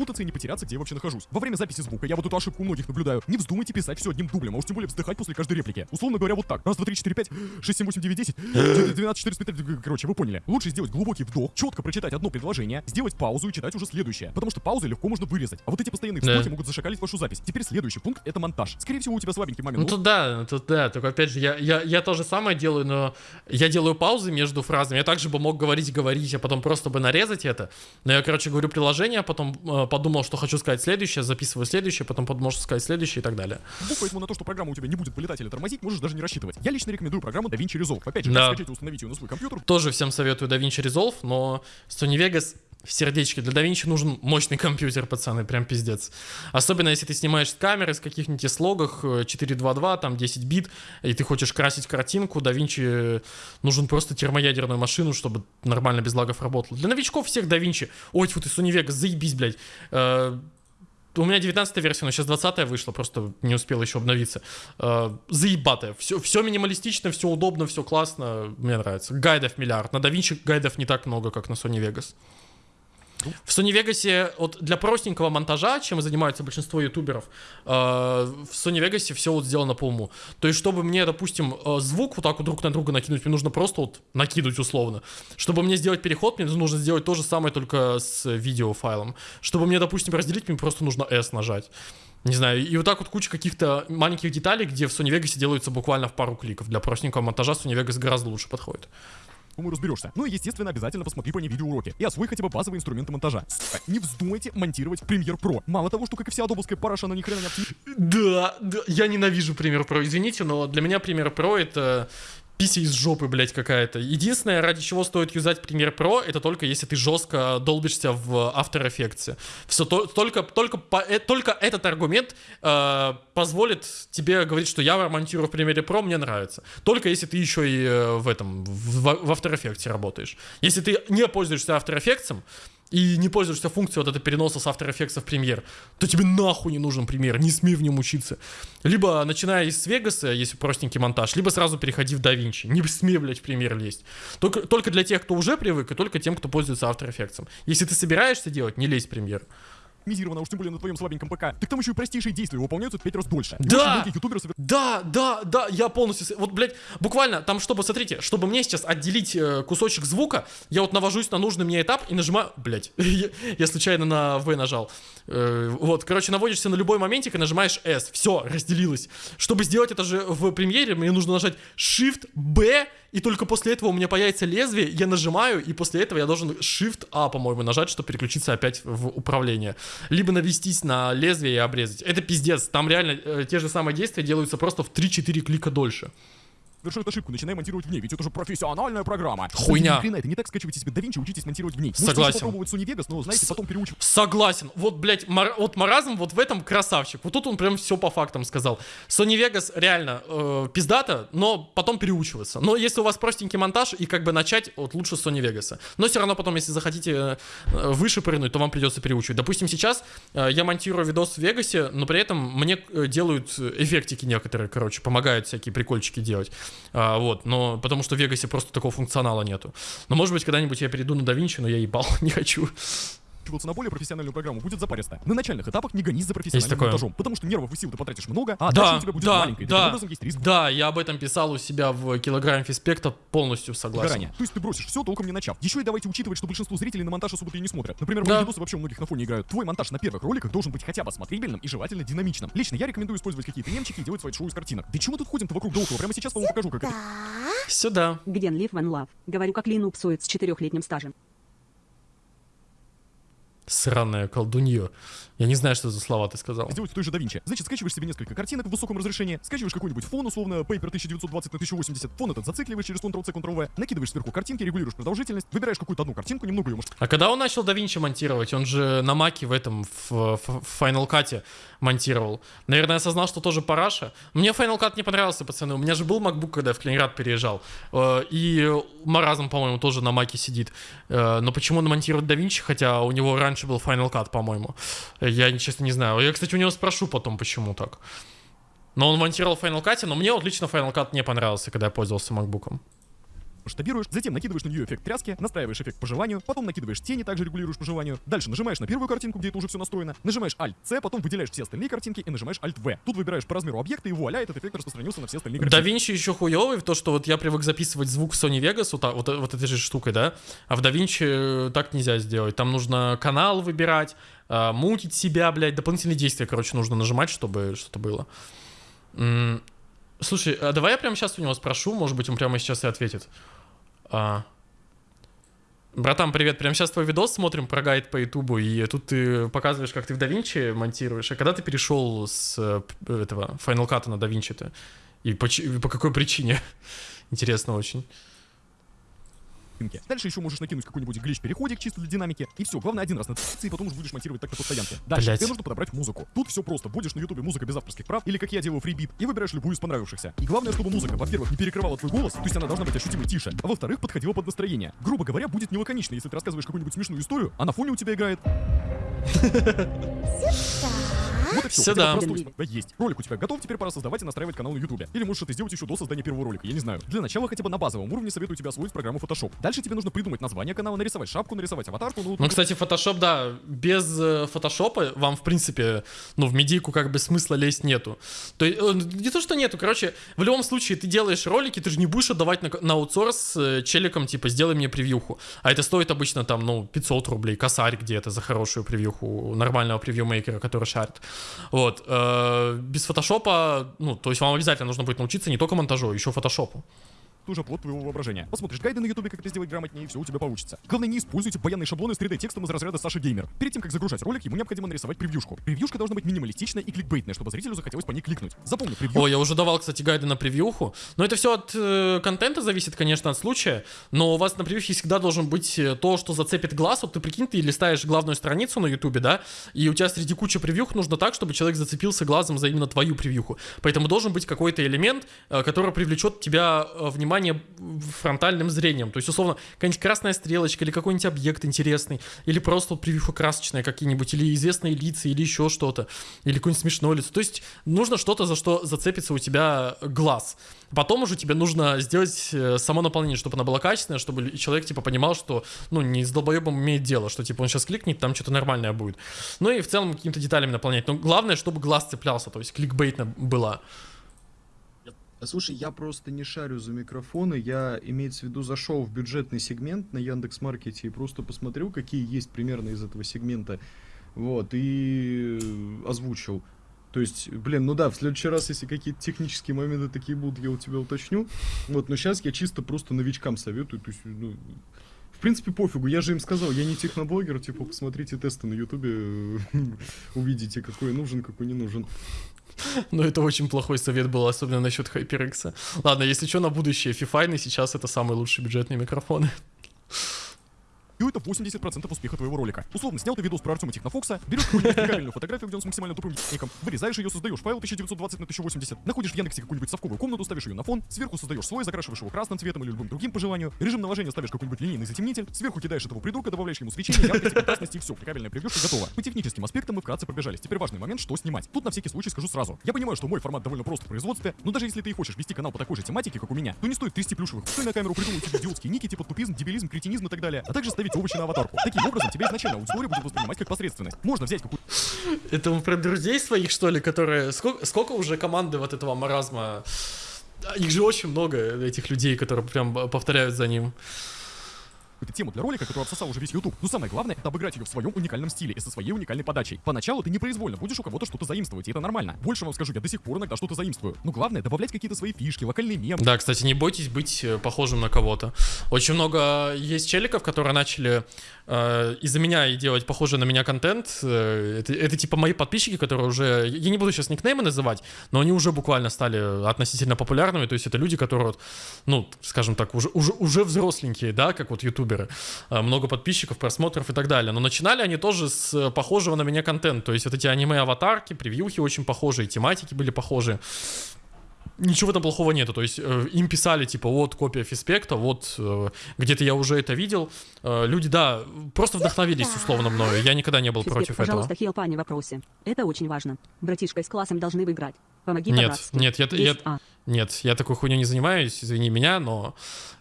Speaker 2: Путаться и не потеряться, где я вообще нахожусь. Во время записи звука я вот эту ошибку у многих наблюдаю. Не вздумайте писать все одним дублем, а уж тем более вздыхать после каждой реплики. Условно говоря, вот так. Раз, два, три, четыре, пять, шесть, семь, восемь, девять, десять, <gasps> двенадцать, четырнадцать, пятнадцать. Короче, вы поняли. Лучше сделать глубокий вдох, четко прочитать одно предложение, сделать паузу и читать уже следующее. Потому что паузы легко можно вырезать. А вот эти постоянные
Speaker 1: Да.
Speaker 2: вздохи могут зашакалить вашу запись. Теперь следующий пункт это монтаж. Скорее всего, у тебя слабенький момент.
Speaker 1: Ну тут да, тут да, только опять же, я, я, я то же самое делаю, но я делаю паузы между фразами. Я также бы мог говорить, говорить, а потом просто бы нарезать это. Но я, короче, говорю приложение, а потом э, подумал, что хочу сказать следующее, записываю следующее, потом подумал, что сказать следующее и так далее.
Speaker 2: Звук, поэтому на то, что программа у тебя не будет вылетать или тормозить, можешь даже не рассчитывать. Я лично рекомендую программу DaVinci Resolve. Опять же,
Speaker 1: Да.
Speaker 2: и установить ее на свой компьютер,
Speaker 1: Тоже всем советую DaVinci Resolve, но Sony Vegas в сердечке. Для DaVinci нужен мощный компьютер, пацаны, прям пиздец. Особенно, если ты снимаешь с камеры, с каких-нибудь слогах, э, 4.2.2, там 10 бит, и ты хочешь красить картинку, DaVinci нужен просто термоядерную машину, чтобы нормально без лагов работало. Для новичков всех DaVinci. Ой, тьфу ты, Sony Vegas, заебись, блядь. Э, у меня 19 версия, но сейчас 20 вышла, просто не успел еще обновиться. Э, заебатая. Все, все минималистично, все удобно, все классно. Мне нравится. Гайдов миллиард. На DaVinci гайдов не так много, как на Sony Vegas. В Sony Vegas вот для простенького монтажа, чем занимаются большинство ютуберов, э, в Sony Vegas все вот сделано по уму. То есть, чтобы мне, допустим, э, звук вот так вот друг на друга накинуть, мне нужно просто вот накидывать условно. Чтобы мне сделать переход, мне нужно сделать то же самое, только с видеофайлом. Чтобы мне, допустим, разделить, мне просто нужно S нажать. Не знаю, и вот так вот куча каких-то маленьких деталей, где в Sony Vegas делаются буквально в пару кликов. Для простенького монтажа Sony Vegas гораздо лучше подходит.
Speaker 2: Думаю, разберешься. Ну и, естественно, обязательно посмотри по ней видеоуроки и освой хотя бы базовые инструменты монтажа. Не вздумайте монтировать Premiere Pro. Мало того, что, как и вся адобовская параша, она ни хрена не.
Speaker 1: Да, да, я ненавижу Premiere Pro, извините, но для меня Premiere Pro это пися из жопы, блядь, какая-то. Единственное, ради чего стоит юзать Premiere Pro, это только если ты жестко долбишься в After Effects. Все, то- только, только, по- э, только этот аргумент э, позволит тебе говорить, что я монтирую в Premiere Pro, мне нравится. Только если ты еще и э, в этом, в, в After Effects работаешь. Если ты не пользуешься After Effects, и не пользуешься функцией вот этой переноса с After Effects в премьер, то тебе нахуй не нужен премьер, не смей в нем учиться. Либо начиная из Вегаса, если простенький монтаж, либо сразу переходи в DaVinci. Не смей, блядь, в премьер лезть. Только, только для тех, кто уже привык, и только тем, кто пользуется After Effects. Если ты собираешься делать, не лезь в премьер.
Speaker 2: А уж тем более на твоем слабеньком ПК. Так там еще и простейшие действия выполняются в 5 раз дольше.
Speaker 1: Да!
Speaker 2: ютуберы
Speaker 1: Да, да, да, я полностью... Вот, блядь, буквально там, чтобы, смотрите, чтобы мне сейчас отделить э, кусочек звука, я вот навожусь на нужный мне этап и нажимаю... Блядь, <laughs> я, я случайно на V нажал. Э, вот, короче, наводишься на любой моментик и нажимаешь S. Все, разделилось. Чтобы сделать это же в премьере, мне нужно нажать Shift-B, и только после этого у меня появится лезвие, я нажимаю, и после этого я должен Shift-A, по-моему, нажать, чтобы переключиться опять в управление. Либо навестись на лезвие и обрезать. Это пиздец. Там реально э, те же самые действия делаются просто в 3-4 клика дольше.
Speaker 2: Совершают ошибку, начинай монтировать в ней, ведь это же профессиональная программа.
Speaker 1: Хуйня.
Speaker 2: Хрена, это не так скачивайте себе DaVinci, учитесь монтировать в ней.
Speaker 1: Согласен.
Speaker 2: попробовать Sony Vegas, но знаете,
Speaker 1: С-
Speaker 2: потом переучивать.
Speaker 1: Согласен. Вот, блядь, мар- вот маразм вот в этом красавчик. Вот тут он прям все по фактам сказал. Sony Vegas реально э, пиздата, но потом переучиваться. Но если у вас простенький монтаж и как бы начать, вот лучше с Sony Vegas. Но все равно потом, если захотите э, э, выше прыгнуть, то вам придется переучивать. Допустим, сейчас э, я монтирую видос в Вегасе, но при этом мне э, делают эффектики некоторые, короче, помогают всякие прикольчики делать. А, вот, но потому что в Вегасе просто такого функционала нету. Но может быть когда-нибудь я перейду на DaVinci, но я ебал, <laughs> не хочу.
Speaker 2: На более профессиональную программу будет запаристо. На начальных этапах не гонись за профессиональным
Speaker 1: такое.
Speaker 2: монтажом, потому что нервов и сил ты потратишь много, а
Speaker 1: Да,
Speaker 2: дальше у тебя будет
Speaker 1: да,
Speaker 2: маленькая, и
Speaker 1: да.
Speaker 2: таким образом есть риск
Speaker 1: Да, я об этом писал у себя в килограмме фиспекта, полностью согласен.
Speaker 2: Горания. То есть ты бросишь все, толком не начав. Еще и давайте учитывать, что большинство зрителей на монтаж особо и не смотрят. Например, мои
Speaker 1: Да.
Speaker 2: видосы вообще у многих на фоне играют. Твой монтаж на первых роликах должен быть хотя бы смотрибельным и желательно динамичным. Лично я рекомендую использовать какие-то мемчики и делать свои шоу из картинок. Да чего мы тут ходим-то вокруг да около? Прямо сейчас вам покажу, как это.
Speaker 1: Сюда.
Speaker 5: Где Live One Love? Говорю как линуксует с четырехлетним стажем.
Speaker 1: Сраная колдунье. Я не знаю, что за слова ты сказал.
Speaker 2: сделать той же DaVinci. Значит, скачиваешь себе несколько картинок в высоком разрешении, скачиваешь какой-нибудь фон, условно, Paper 1920 на 1080, фон этот зацикливаешь через Ctrl-C, Ctrl-V, накидываешь сверху картинки, регулируешь продолжительность, выбираешь какую-то одну картинку, немного ее можешь
Speaker 1: А когда он начал DaVinci монтировать? Он же на Маке в этом, в, в- в Final Cut монтировал. Наверное, осознал, что тоже параша. Мне Final Cut не понравился, пацаны. У меня же был MacBook, когда я в Калининград переезжал. Э, И Маразм, по-моему, тоже на Маке сидит. Э, Но почему он монтирует DaVinci, хотя у него раньше был Final Cut, по-моему? Я, честно, не знаю. Я, кстати, у него спрошу потом, почему так. Но он монтировал в Final Cut, но мне вот лично Final Cut не понравился, когда я пользовался MacBook.
Speaker 2: Масштабируешь, затем накидываешь на нее эффект тряски, настраиваешь эффект по желанию, потом накидываешь тени, также регулируешь по желанию. Дальше нажимаешь на первую картинку, где это уже все настроено, нажимаешь Alt-C, потом выделяешь все остальные картинки и нажимаешь Alt-V. Тут выбираешь по размеру объекта, и вуаля, этот эффект распространился на все остальные
Speaker 1: Да
Speaker 2: картинки.
Speaker 1: Винчи еще хуёвый в то, что вот я привык записывать звук Sony Vegas вот, так- вот, вот этой же штукой, да, а в DaVinci так нельзя сделать. Там нужно канал выбирать, а, мутить себя, блядь, дополнительные действия, короче, нужно нажимать, чтобы что-то было. Слушай, а давай я прямо сейчас у него спрошу, может быть, он прямо сейчас и ответит. А. Братан, привет, прямо сейчас твой видос смотрим про гайд по ютубу, и тут ты показываешь, как ты в DaVinci монтируешь, а когда ты перешел с э, этого Final Cut на DaVinci-то? И по, чи- по какой причине? <laughs> Интересно очень.
Speaker 2: Картинки. Дальше еще можешь накинуть какой-нибудь глич-переходик чисто для динамики. И все, главное один раз на и потом уже будешь монтировать так на постоянке. Дальше
Speaker 1: Блядь.
Speaker 2: тебе нужно подобрать музыку. Тут все просто. Вводишь на ютубе музыка без авторских прав, или как я делаю фрибит, и выбираешь любую из понравившихся. И главное, чтобы музыка, во-первых, не перекрывала твой голос, то есть она должна быть ощутимо тише, а во-вторых, подходила под настроение. Грубо говоря, будет нелаконично, если ты рассказываешь какую-нибудь смешную историю, а на фоне у тебя играет Вот и все.
Speaker 1: Сюда.
Speaker 2: Есть. Ролик у тебя готов, теперь пора создавать и настраивать канал на Ютубе. Или можешь это сделать еще до создания первого ролика, я не знаю. Для начала хотя бы на базовом уровне советую тебе освоить программу Photoshop. Дальше тебе нужно придумать название канала, нарисовать шапку, нарисовать аватарку, ну,
Speaker 1: Ну, кстати, Photoshop, да, без э, фотошопа вам, в принципе, ну, в медийку как бы смысла лезть нету. То есть, э, не то, что нету, короче, в любом случае, ты делаешь ролики, ты же не будешь отдавать на, на аутсорс э, челикам, типа, сделай мне превьюху. А это стоит обычно там, ну, 500 рублей, косарь где-то за хорошую превьюху нормального превью-мейкера, который шарит. Вот. э, без фотошопа, ну, то есть вам обязательно нужно будет научиться не только монтажу, а еще фотошопу.
Speaker 2: Уже плод твоего воображения. Посмотришь гайды на ютубе, как это сделать грамотнее, и все у тебя получится. Главное, не используйте баянные шаблоны с 3D текстом из разряда Саша Геймер. Перед тем, как загружать ролик, ему необходимо нарисовать превьюшку. Превьюшка должна быть минималистичная и кликбейтная, чтобы зрителю захотелось по ней кликнуть. Запомни, превью
Speaker 1: О, я уже давал, кстати, гайды на превьюху. Но это все от э, контента зависит, конечно, от случая. Но у вас на превьюхе всегда должен быть э, то, что зацепит глаз. Вот ты прикинь, ты листаешь главную страницу на ютубе, да, и у тебя среди кучи превьюх нужно так, чтобы человек зацепился глазом за именно твою превьюху. Поэтому должен быть какой-то элемент, э, который привлечет тебя э, внимание фронтальным зрением. То есть, условно, какая-нибудь красная стрелочка или какой-нибудь объект интересный, или просто вот превьюха красочная какие-нибудь, или известные лица, или еще что-то, или какое-нибудь смешное лицо. То есть нужно что-то, за что зацепится у тебя глаз. Потом уже тебе нужно сделать э, само наполнение, чтобы оно было качественное, чтобы человек, типа, понимал, что, ну, не с долбоебом имеет дело, что, типа, он сейчас кликнет, там что-то нормальное будет. Ну и в целом какими-то деталями наполнять. Но главное, чтобы глаз цеплялся, то есть кликбейтно была.
Speaker 5: Слушай, я просто не шарю за микрофоны, я, имеется в виду, зашел в бюджетный сегмент на Яндекс Маркете и просто посмотрел, какие есть примерно из этого сегмента, вот, и э, озвучил. То есть, блин, ну да, в следующий раз, если какие-то технические моменты такие будут, я у тебя уточню. Вот, но сейчас я чисто просто новичкам советую, то есть, ну, в принципе, пофигу, я же им сказал, я не техноблогер, типа, посмотрите тесты на ютубе, <laughs> увидите, какой нужен, какой не нужен. <laughs>
Speaker 1: Но это очень плохой совет был, особенно насчет HyperX. Ладно, если что, на будущее, фифайны сейчас это самые лучшие бюджетные микрофоны.
Speaker 2: Это 80% успеха твоего ролика. Условно, снял ты видос про Артема Технофокса, берешь какую-нибудь фотографию, где он с максимально тупым ником, вырезаешь ее, создаешь файл 1920 на 1080, находишь в Яндексе какую-нибудь совковую комнату, ставишь ее на фон, сверху создаешь слой, закрашиваешь его красным цветом или любым другим по желанию, режим наложения ставишь какой-нибудь линейный затемнитель, сверху кидаешь этого придурка, добавляешь ему свечение, яркость, контрастность и все, кликабельная превьюшка готова. По техническим аспектам мы вкратце пробежались. Теперь важный момент, что снимать. Тут на всякий случай скажу сразу. Я понимаю, что мой формат довольно прост в производстве, но даже если ты и хочешь вести канал по такой же тематике, как у меня, то не стоит трясти плюшевых на камеру, придумывать идиотские ники, типа тупизм, дебилизм, кретинизм и так далее, а также ставить на аватарку. Таким образом, тебя изначально аудитория будет воспринимать как посредственность. Можно взять какую
Speaker 1: Это вы про друзей своих, что ли, которые... Сколько, сколько уже команды вот этого маразма? Их же очень много, этих людей, которые прям повторяют за ним.
Speaker 2: Какую-то тему для ролика, которую обсосал уже весь YouTube. Но самое главное, это обыграть ее в своем уникальном стиле и со своей уникальной подачей. Поначалу ты непроизвольно будешь у кого-то что-то заимствовать, и это нормально. Больше вам скажу, я до сих пор иногда что-то заимствую. Но главное, добавлять какие-то свои фишки, локальные мемы,
Speaker 1: Да, кстати, не бойтесь быть э, похожим на кого-то. Очень много есть челиков, которые начали э, из-за меня и делать похожий на меня контент. Э, это, это типа мои подписчики, которые уже... Я не буду сейчас никнеймы называть, но они уже буквально стали относительно популярными. То есть это люди, которые, вот, ну, скажем так, уже, уже, уже взросленькие, да, как вот ютуберы. Э, много подписчиков, просмотров и так далее. Но начинали они тоже с похожего на меня контента. То есть вот эти аниме-аватарки, превьюхи очень похожие, тематики были похожие ничего в этом плохого нету. То есть э, им писали, типа, вот копия фиспекта, вот э, где-то я уже это видел. Э, люди, да, просто вдохновились условно мною. Я никогда не был
Speaker 6: Физбек,
Speaker 1: против этого.
Speaker 6: пожалуйста, хил пани в вопросе. Это очень важно. Братишка с классом должны выиграть. Помоги
Speaker 1: Нет, нет, я, я,
Speaker 6: А.
Speaker 1: нет, я такой хуйней не занимаюсь, извини меня, но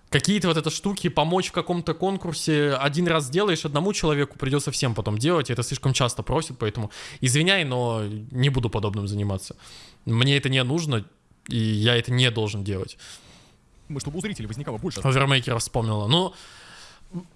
Speaker 1: какие-то вот это штуки, помочь в каком-то конкурсе, один раз сделаешь, одному человеку придется всем потом делать, и это слишком часто просят, поэтому извиняй, но не буду подобным заниматься. Мне это не нужно, и я это не должен делать.
Speaker 2: чтобы у зрителей возникало больше
Speaker 1: Овермейкера вспомнила. Ну,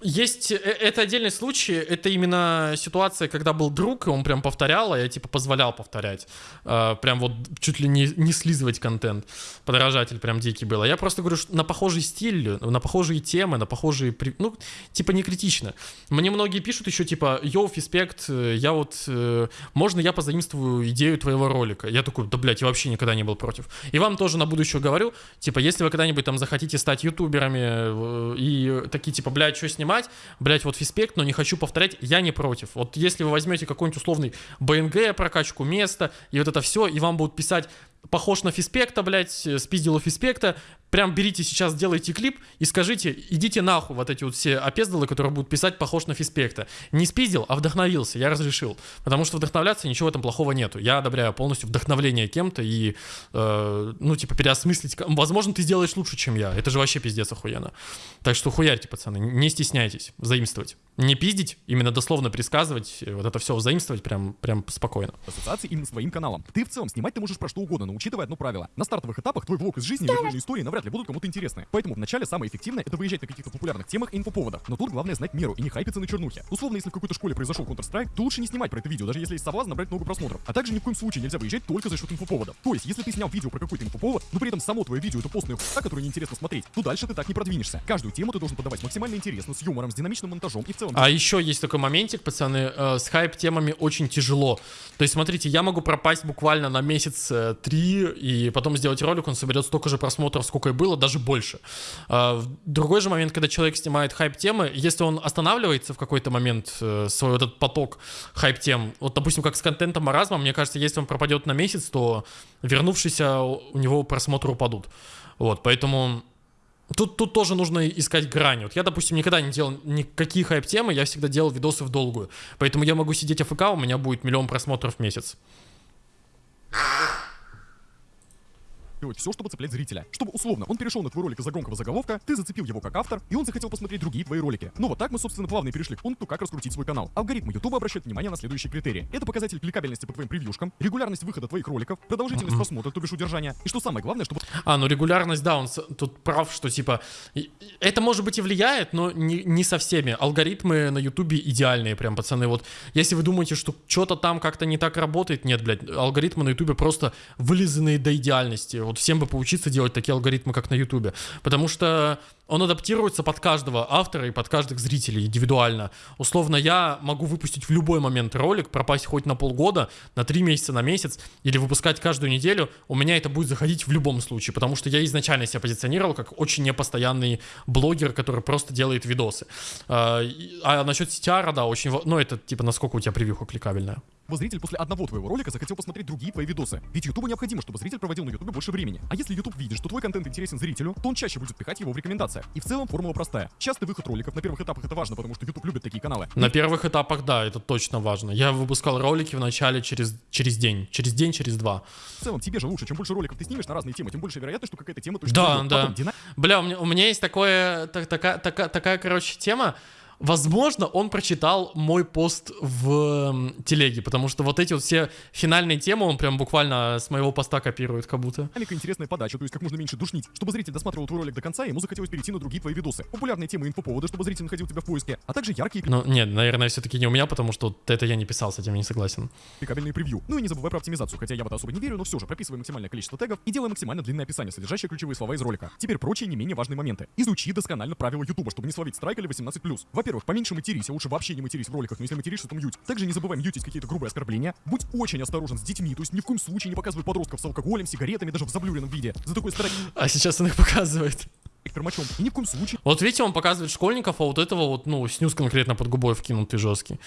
Speaker 1: есть, э, это отдельный случай, это именно ситуация, когда был друг, и он прям повторял, а я типа позволял повторять. Э, прям вот чуть ли не, не слизывать контент. Подражатель прям дикий был. А я просто говорю, что на похожий стиль, на похожие темы, на похожие, ну, типа не критично. Мне многие пишут еще типа, йоу, фиспект, э, я вот, э, можно я позаимствую идею твоего ролика? Я такой, да, блядь, я вообще никогда не был против. И вам тоже на будущее говорю, типа, если вы когда-нибудь там захотите стать ютуберами и такие, типа, блядь, что снимать, блядь, вот фиспект, но не хочу повторять, я не против. Вот если вы возьмете какой-нибудь условный БНГ, прокачку места, и вот это все, и вам будут писать, похож на фиспекта, блядь, э, спиздил у фиспекта, прям берите сейчас, делайте клип и скажите, идите нахуй вот эти вот все опездалы, которые будут писать похож на фиспекта. Не спиздил, а вдохновился, я разрешил. Потому что вдохновляться ничего в этом плохого нету. Я одобряю полностью вдохновление кем-то и, э, ну, типа, переосмыслить. Возможно, ты сделаешь лучше, чем я. Это же вообще пиздец охуенно. Так что хуярьте, пацаны, не стесняйтесь заимствовать. Не пиздить, именно дословно предсказывать, э, вот это все заимствовать прям, прям спокойно.
Speaker 2: ассоциации именно с твоим каналом. Ты в целом снимать ты можешь про что угодно, но учитывая одно правило. На стартовых этапах твой влог из жизни и реальные истории навряд ли будут кому-то интересны. Поэтому вначале самое эффективное это выезжать на каких-то популярных темах и инфоповодах. Но тут главное знать меру и не хайпиться на чернухе. Условно, если в какой-то школе произошел Counter-Strike, то лучше не снимать про это видео, даже если есть соблазн набрать много просмотров. А также ни в коем случае нельзя выезжать только за счет инфоповодов. То есть, если ты снял видео про какой-то инфоповод, но при этом само твое видео это постная хуйня, которую неинтересно смотреть, то дальше ты так не продвинешься. Каждую тему ты должен подавать максимально интересно, с юмором, с динамичным монтажом и в целом
Speaker 1: А еще есть такой моментик, пацаны, э, с хайп-темами очень тяжело. То есть, смотрите, я могу пропасть буквально на месяц и потом сделать ролик, он соберет столько же просмотров, сколько и было, даже больше. А, другой же момент, когда человек снимает хайп-темы, если он останавливается в какой-то момент, э, свой этот поток хайп-тем, вот, допустим, как с контентом маразма, мне кажется, если он пропадет на месяц, то вернувшиеся у него просмотры упадут. Вот, поэтому Тут, тут тоже нужно искать грань. Вот я, допустим, никогда не делал никакие хайп-темы, я всегда делал видосы в долгую. Поэтому я могу сидеть АФК, у меня будет миллион просмотров в месяц.
Speaker 2: Делать все, чтобы цеплять зрителя. Чтобы, условно, он перешел на твой ролик из-за громкого заголовка, ты зацепил его как автор, и он захотел посмотреть другие твои ролики. Ну вот так мы, собственно, плавно и перешли к пункту, как раскрутить свой канал. Алгоритмы YouTube обращают внимание на следующие критерии. Это показатель кликабельности по твоим превьюшкам, регулярность выхода твоих роликов, продолжительность просмотра, то бишь удержания, и что самое главное, чтобы
Speaker 1: А, ну регулярность, да, он тут прав, что типа... Это, может быть, и влияет, но не, не со всеми. Алгоритмы на Ютубе идеальные прям, пацаны. Вот если вы думаете, что что-то там как-то не так работает, нет, блядь, алгоритмы на Ютубе просто вылизанные до идеальности. Вот всем бы поучиться делать такие алгоритмы, как на Ютубе. Потому что он адаптируется под каждого автора и под каждых зрителей индивидуально. Условно, я могу выпустить в любой момент ролик, пропасть хоть на полгода, на три месяца, на месяц, или выпускать каждую неделю. У меня это будет заходить в любом случае, потому что я изначально себя позиционировал как очень непостоянный блогер, который просто делает видосы. А, а насчет CTR, да, очень... Ну, это типа насколько у тебя превьюха кликабельная.
Speaker 2: зритель после одного твоего ролика захотел посмотреть другие твои видосы. Ведь Ютубу необходимо, чтобы зритель проводил на Ютубе больше времени. А если Ютуб видит, что твой контент интересен зрителю, то он чаще будет пихать его в И в целом формула простая. Частый выход роликов на первых этапах это важно, потому что Ютуб любит такие каналы.
Speaker 1: На первых этапах, да, это точно важно. Я выпускал ролики в начале через, через день. Через день, через два.
Speaker 2: В целом тебе же лучше, чем больше роликов ты снимешь на разные темы, тем больше вероятность, что какая-то тема точно
Speaker 1: Да, да.
Speaker 2: Потом дина-
Speaker 1: Бля, у меня, у меня есть такое, так- такая, такая, такая, короче, тема. Возможно, он прочитал мой пост в телеге, потому что вот эти вот все финальные темы он прям буквально с моего поста копирует, как будто.
Speaker 2: Динамика, интересная подача, то есть как можно меньше душнить, чтобы зритель досматривал твой ролик до конца, и ему захотелось перейти на другие твои видосы. Популярные темы и инфоповоды, чтобы зритель находил тебя в поиске, а также яркие
Speaker 1: Ну, нет, наверное, все-таки не у меня, потому что вот это я не писал, с этим не согласен.
Speaker 2: кликабельные превью. Ну и не забывай про оптимизацию, хотя я в это особо не верю, но все же прописывай максимальное количество тегов и делай максимально длинное описание, содержащее ключевые слова из ролика. Теперь прочие не менее важные моменты. Изучи досконально правила Ютуба, чтобы не словить страйк или 18+. Во-первых, поменьше матерись, а лучше вообще не матерись в роликах, но если материшься, то мьють. Также не забывай мьютить какие-то грубые оскорбления. Будь очень осторожен с детьми, то есть ни в коем случае не показывай подростков с алкоголем, сигаретами, даже в заблюренном виде. За такой страйк
Speaker 1: А сейчас он их показывает.
Speaker 2: пермачом. И ни в коем случае
Speaker 1: Вот видите, он показывает школьников, а вот этого вот, ну, снюс конкретно под губой вкинутый жесткий.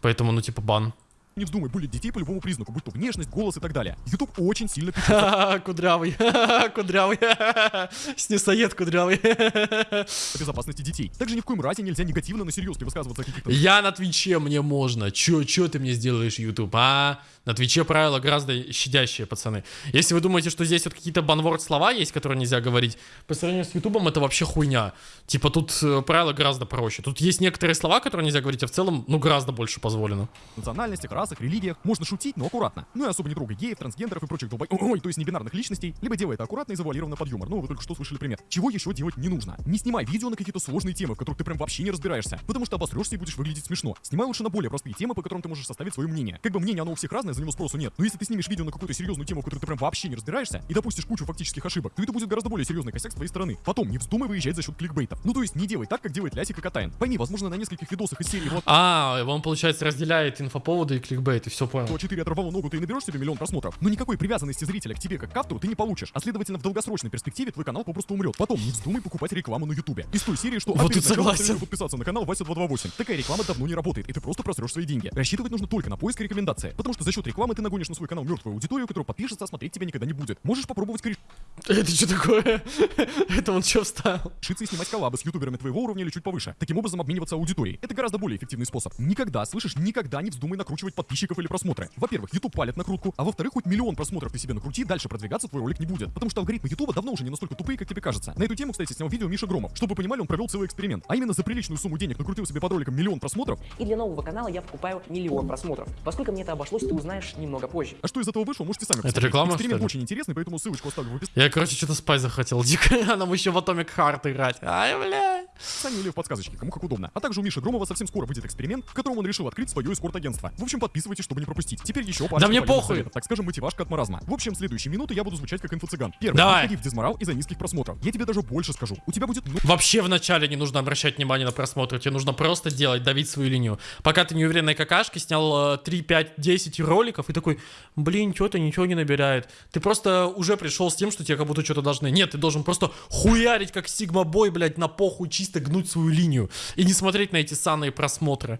Speaker 1: Поэтому, ну, типа, бан.
Speaker 2: Не вздумай булить детей по любому признаку, будь то внешность, голос и так далее. Ютуб очень сильно
Speaker 1: Ха-ха, <laughs> Кудрявый, <laughs> кудрявый, <laughs> ха-ха, снюсоед кудрявый.
Speaker 2: о безопасности детей. Также ни в коем разе нельзя негативно на серьезке высказываться о каких-то
Speaker 1: Я на Твиче, мне можно. Чё, чё ты мне сделаешь, YouTube, а? На Твиче правила гораздо щадящие, пацаны. Если вы думаете, что здесь вот какие-то банворд слова есть, которые нельзя говорить, по сравнению с Ютубом это вообще хуйня. Типа тут э, правила гораздо проще. Тут есть некоторые слова, которые нельзя говорить, а в целом, ну, гораздо больше позволено.
Speaker 2: национальностях, расах, религиях. Можно шутить, но аккуратно. Ну и особо не трогай геев, трансгендеров и прочих долбой... Ой, то есть небинарных личностей. Либо делай это аккуратно и завуалированно под юмор. Ну, вы только что слышали пример. Чего еще делать не нужно? Не снимай видео на какие-то сложные темы, в которых ты прям вообще не разбираешься. Потому что обосрешься и будешь выглядеть смешно. Снимай лучше на более простые темы, по которым ты можешь составить свое мнение. Как бы мнение оно у всех разное, за него спросу нет. Но если ты снимешь видео на какую-то серьезную тему, в которой ты прям вообще не разбираешься, и допустишь кучу фактических ошибок, то это будет гораздо более серьезный косяк с твоей стороны. Потом, не вздумай выезжать за счет кликбейта. Ну то есть не делай так, как делает Лясик и Катайн. Пойми, возможно, на нескольких видосах из серии вот
Speaker 1: А, он, получается, разделяет инфоповоды и кликбейт, и все понял.
Speaker 2: то 4 оторвало ногу, ты и наберешь себе миллион просмотров. Но никакой привязанности зрителя к тебе как к автору ты не получишь. А следовательно, в долгосрочной перспективе твой канал попросту умрет. Потом не вздумай покупать рекламу на ютубе. Из той серии, что
Speaker 1: Вот
Speaker 2: а
Speaker 1: согласен.
Speaker 2: подписаться на канал Вася 228. Такая реклама давно не работает, и ты просто просрешь свои деньги. Рассчитывать нужно только на поиск и рекомендации. Потому что за счет рекламы ты нагонишь на свой канал мертвую аудиторию, которая подпишется, а смотреть тебя никогда не будет. Можешь попробовать корешиться
Speaker 1: Это что такое? <laughs> Это он что встал?
Speaker 2: и снимать коллабы с ютуберами твоего уровня или чуть повыше. Таким образом обмениваться аудиторией. Это гораздо более эффективный способ. Никогда, слышишь, никогда не вздумай накручивать подписчиков или просмотры. Во-первых, YouTube палит накрутку, а во-вторых, хоть миллион просмотров ты себе накрути, дальше продвигаться твой ролик не будет. Потому что алгоритмы YouTube давно уже не настолько тупые, как тебе кажется. На эту тему, кстати, снял видео Миша Громов. Чтобы вы понимали, он провел целый эксперимент. А именно за приличную сумму денег накрутил себе под роликом миллион просмотров.
Speaker 7: И для нового канала я покупаю миллион просмотров. Поскольку мне это обошлось, ты узнаешь немного позже.
Speaker 2: А что из этого вышло, можете сами
Speaker 1: Это
Speaker 2: посмотреть.
Speaker 1: реклама,
Speaker 2: Эксперимент
Speaker 1: что ли?
Speaker 2: очень интересный, поэтому ссылочку оставлю в описании
Speaker 1: Я, короче, что-то спай захотел дико, <laughs> а нам еще в Atomic Heart играть. Ай, бля.
Speaker 2: или в подсказочке, кому как удобно. А также у Миши Громова совсем скоро выйдет эксперимент, в котором он решил открыть свое эскорт-агентство. В общем, подписывайтесь, чтобы не пропустить. Теперь еще парочка
Speaker 1: мне
Speaker 2: полезных
Speaker 1: похуй.
Speaker 2: советов, так скажем, мотивашка от маразма. В общем, следующие минуты я буду звучать как инфо-цыган. Первое.
Speaker 1: Давай.
Speaker 2: Не в дизморал из-за низких просмотров. Я тебе даже больше скажу. У тебя будет
Speaker 1: Вообще вначале не нужно обращать внимание на просмотры, тебе нужно просто делать, давить свою линию. Пока ты неуверенной какашкой снял э, 3, 5, 10 роликов и такой, блин, что-то ничего не набирает. Ты просто уже пришел с тем, что тебе как будто что-то должны. Нет, ты должен просто хуярить как Сигма Бой, блядь, на похуй, чисто гнуть свою линию. И не смотреть на эти санные просмотры.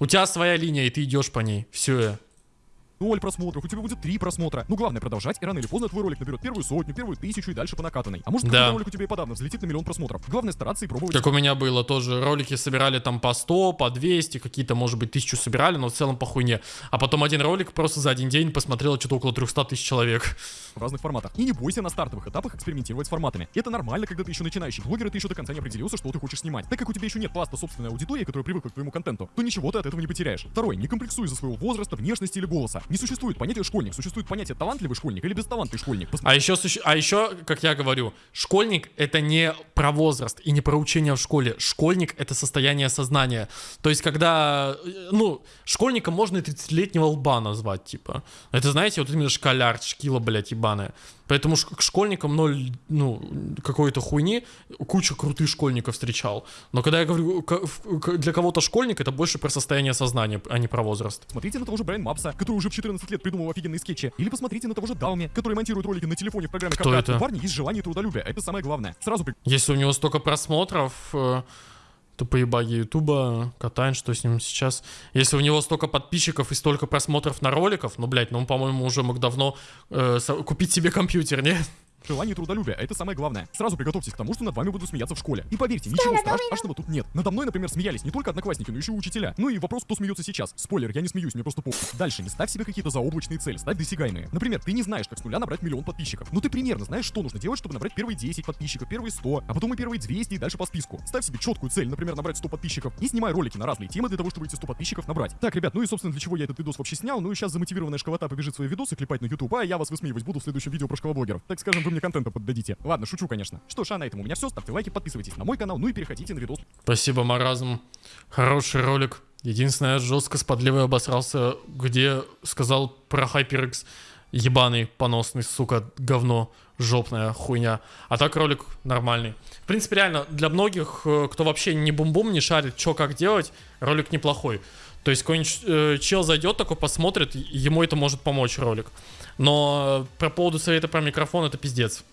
Speaker 1: У тебя своя линия, и ты идешь по ней. Все.
Speaker 2: Ноль просмотров, у тебя будет три просмотра. Ну, главное продолжать, и рано или поздно твой ролик наберет первую сотню, первую тысячу и дальше по накатанной. А может,
Speaker 1: Да.
Speaker 2: ролик у тебя и подавно взлетит на миллион просмотров. Главное стараться и пробовать.
Speaker 1: Как у меня было тоже. Ролики собирали там по 100, по 200, какие-то, может быть, тысячу собирали, но в целом по хуйне. А потом один ролик просто за один день посмотрело что-то около 300 тысяч человек.
Speaker 2: в разных форматах. И не бойся на стартовых этапах экспериментировать с форматами. Это нормально, когда ты еще начинающий блогер, и ты еще до конца не определился, что ты хочешь снимать. Так как у тебя еще нет пласта собственной аудитории, которая привыкла к твоему контенту, то ничего ты от этого не потеряешь. Второй, не комплексуй за своего возраста, внешности или голоса. Не существует понятия школьник, существует понятие талантливый школьник или бесталантный школьник.
Speaker 1: А еще, а еще, как я говорю, школьник это не про возраст и не про учение в школе. Школьник это состояние сознания. То есть, когда, э, ну, школьника можно и 30-летнего лба назвать, типа. Это, знаете, вот именно школяр, шкила, блядь, ебаная. Поэтому к школьникам ноль, ну, какой-то хуйни, куча крутых школьников встречал. Но когда я говорю, для кого-то школьник, это больше про состояние сознания, а не про возраст.
Speaker 2: Смотрите на того же Брайан Мапса, который уже в 14 лет придумал офигенные скетчи. Или посмотрите на того же Далми, который монтирует ролики на телефоне в программе
Speaker 1: Кто это?
Speaker 2: У парня есть желание и трудолюбие. Это самое главное. Сразу при-
Speaker 1: Если у него столько просмотров, э, то поебаги Ютуба, Катайн, что с ним сейчас. Если у него столько подписчиков и столько просмотров на роликов, ну, блядь, ну, он, по-моему, уже мог давно э, купить себе компьютер, не?
Speaker 2: Желание и трудолюбие, это самое главное. Сразу приготовьтесь к тому, что над вами будут смеяться в школе. И поверьте, ничего страш- страшного тут нет. Надо мной, например, смеялись не только одноклассники, но еще и учителя. Ну и вопрос, кто смеется сейчас. Спойлер, я не смеюсь, мне просто похуй. Дальше, не ставь себе какие-то заоблачные цели, ставь досягаемые. Например, ты не знаешь, как с нуля набрать миллион подписчиков. Но ты примерно знаешь, что нужно делать, чтобы набрать первые 10 подписчиков, первые 100, а потом и первые 200 и дальше по списку. Ставь себе четкую цель, например, набрать 100 подписчиков и снимай ролики на разные темы для того, чтобы эти 100 подписчиков набрать. Так, ребят, ну и собственно для чего я этот видос вообще снял. Ну и сейчас замотивированная школота побежит свои видосы клепать на YouTube, а я вас высмеивать буду в следующем видео про школоблогеров. Так скажем, вы мне контента поддадите. Ладно, шучу, конечно. Что ж, а на этом у меня все. Ставьте лайки, подписывайтесь на мой канал, ну и переходите на видос.
Speaker 1: Спасибо, Маразм. Хороший ролик. Единственное, жестко с подливой обосрался, где сказал про HyperX. Ебаный, поносный, сука, говно, жопная хуйня. А так ролик нормальный. В принципе, реально, для многих, э, кто вообще не бум-бум, не шарит, что как делать, ролик неплохой. То есть какой-нибудь э, чел зайдет, такой посмотрит, ему это может помочь ролик. Но э, про поводу совета про микрофон это пиздец.